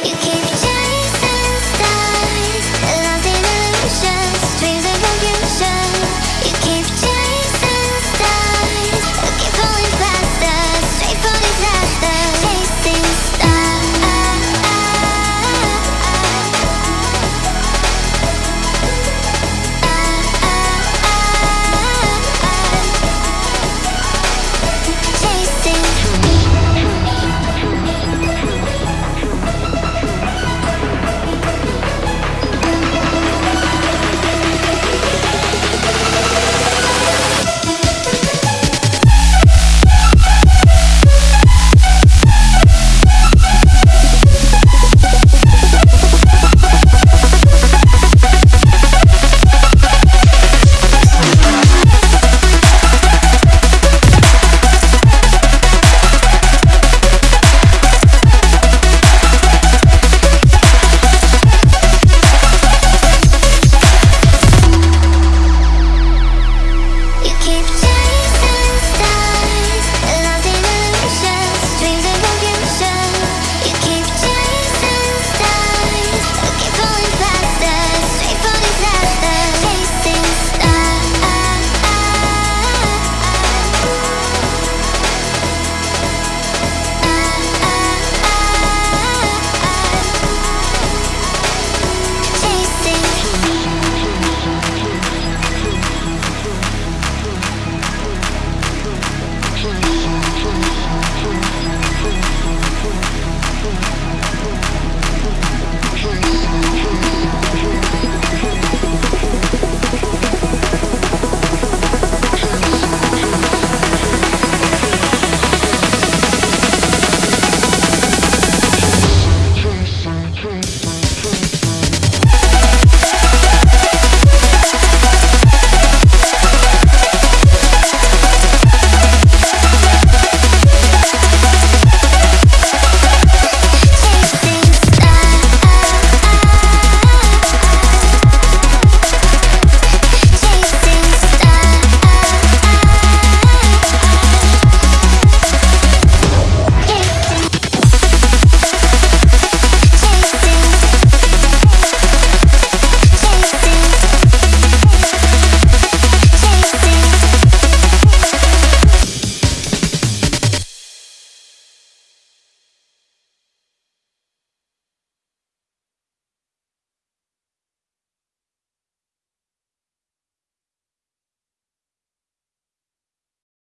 You can't